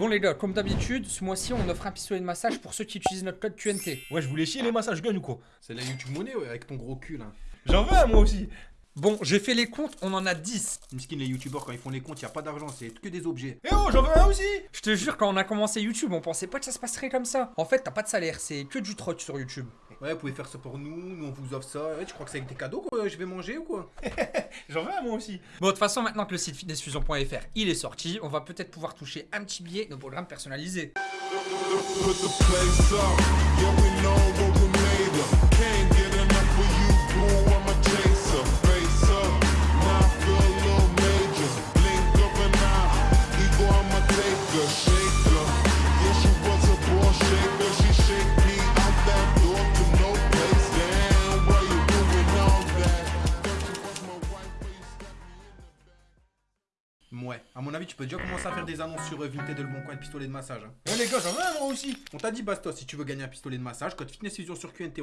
Bon les gars, comme d'habitude, ce mois-ci on offre un pistolet de massage pour ceux qui utilisent notre code QNT. Ouais, je voulais chier les massages gun ou quoi? C'est la YouTube monnaie, ouais, avec ton gros cul là. J'en veux un moi aussi Bon, j'ai fait les comptes, on en a 10. Miskin, les youtubeurs, quand ils font les comptes, y a pas d'argent, c'est que des objets. Eh oh, j'en veux un aussi Je te jure, quand on a commencé YouTube, on pensait pas que ça se passerait comme ça. En fait, t'as pas de salaire, c'est que du troc sur YouTube. Ouais, vous pouvez faire ça pour nous, nous on vous offre ça. Ouais, tu crois que c'est avec des cadeaux que je vais manger ou quoi? J'en veux un moi aussi Bon, de toute façon, maintenant que le site fitnessfusion.fr il est sorti, on va peut-être pouvoir toucher un petit billet nos programmes personnalisés. Ouais, à mon avis, tu peux déjà commencer à faire des annonces sur euh, Vinted de le bon coin de pistolet de massage. hein. Ouais les gars, j'en veux un moi aussi On t'a dit Bastos, si tu veux gagner un pistolet de massage, code Fitness Fusion sur QNT.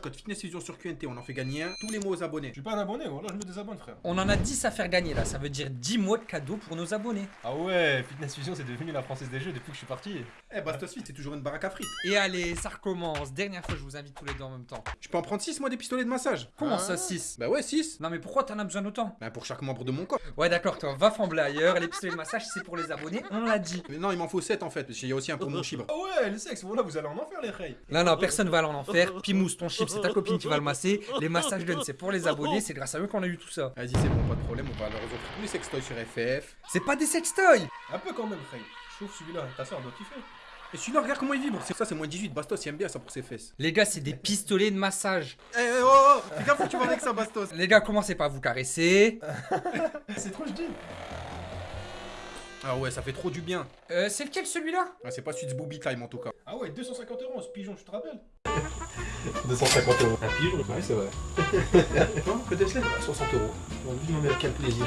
Code Fitness Fusion sur QNT, on en fait gagner un tous les mois aux abonnés. Je suis pas un abonné, voilà, je me désabonne frère. On en a 10 à faire gagner là, ça veut dire 10 mois de cadeaux pour nos abonnés. Ah ouais, Fitness Fusion c'est devenu la française des jeux depuis que je suis parti. Eh, Bastos Fit, c'est toujours une baraque à frites. Et allez, ça recommence. Dernière fois, je vous invite tous les deux en même temps. Je peux en prendre 6 moi des pistolets de massage. Comment ça, 6 Bah ouais, 6. Non, mais pourquoi t'en as besoin d'autant Bah pour chaque membre de mon corps. Ouais, d'accord, toi, va fembler ailleurs. Les pistolets de massage, c'est pour les abonnés, on l'a dit. Mais non, il m'en faut 7 en fait, parce qu'il y a aussi un pour mon chibre. Ah ouais, le sexe, voilà, vous allez en enfer les reilles. Non, non, personne va aller en enfer. Pimous, ton chip, c'est ta copine qui va le masser. Les massages guns, c'est pour les abonnés. C'est grâce à eux qu'on a eu tout ça. Vas-y, c'est bon, pas de problème, on va leur offrir tous les sextoys sur FF. C'est pas des sextoys Un peu quand même, Frey. Je trouve celui-là, ta soeur doit kiffer. Et celui-là, regarde comment il vibre. C'est ça, c'est moins 18. Bastos, il aime bien ça pour ses fesses. Les gars, c'est des pistolets de massage. Eh, eh, oh, oh, fais gaffe où tu vas avec ça, Bastos. Les gars, commencez pas à vous caresser. C'est trop, je dis. Ah ouais, ça fait trop du bien. Euh, c'est lequel celui-là? Ah, c'est pas Suits Booby Time en tout cas. Ah ouais, 250 euros, ce pigeon, tu te rappelles? 250 euros. Un pigeon Ouais, c'est vrai. non, peut-être là, 60 euros. On lui demander quel plaisir?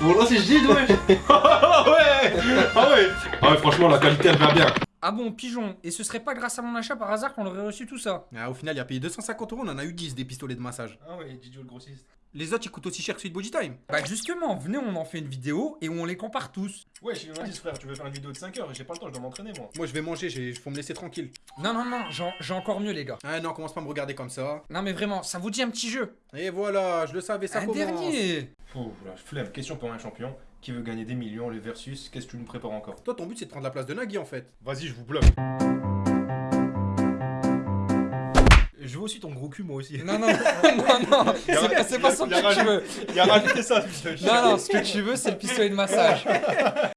Bon, là, c'est je dis, ouais. Ah ouais Ah ouais Ah ouais, franchement, la qualité, elle va bien. Ah bon, pigeon. Et ce serait pas grâce à mon achat par hasard qu'on aurait reçu tout ça? Ah, au final, il a payé 250 euros, on en a eu 10 des pistolets de massage. Ah ouais, Didio le grossiste. Les autres, ils coûtent aussi cher que Sweet Body Time. Bah justement, venez, on en fait une vidéo et où on les compare tous. Ouais, j'ai une indice, frère, tu veux faire une vidéo de 5 heures et j'ai pas le temps, je dois m'entraîner, moi. Moi, je vais manger, j'ai- faut me laisser tranquille. Non, non, non, j'ai j'ai encore mieux, les gars. Ah non, commence pas à me regarder comme ça. Non, mais vraiment, ça vous dit un petit jeu Et voilà, je le savais, ça Un commence. dernier Oh, la flemme. Question pour un champion. Qui veut gagner des millions, les versus Qu'est-ce que tu nous prépares encore? Toi, ton but, c'est de prendre la place de Nagui en fait. Vas-y, je vous bluffe. Je veux aussi ton gros cul, moi aussi. Non, non, non, non, c'est pas, son Il a truc que tu veux. Il a rajouté ça. Non, non, ce que tu veux, c'est le pistolet de massage.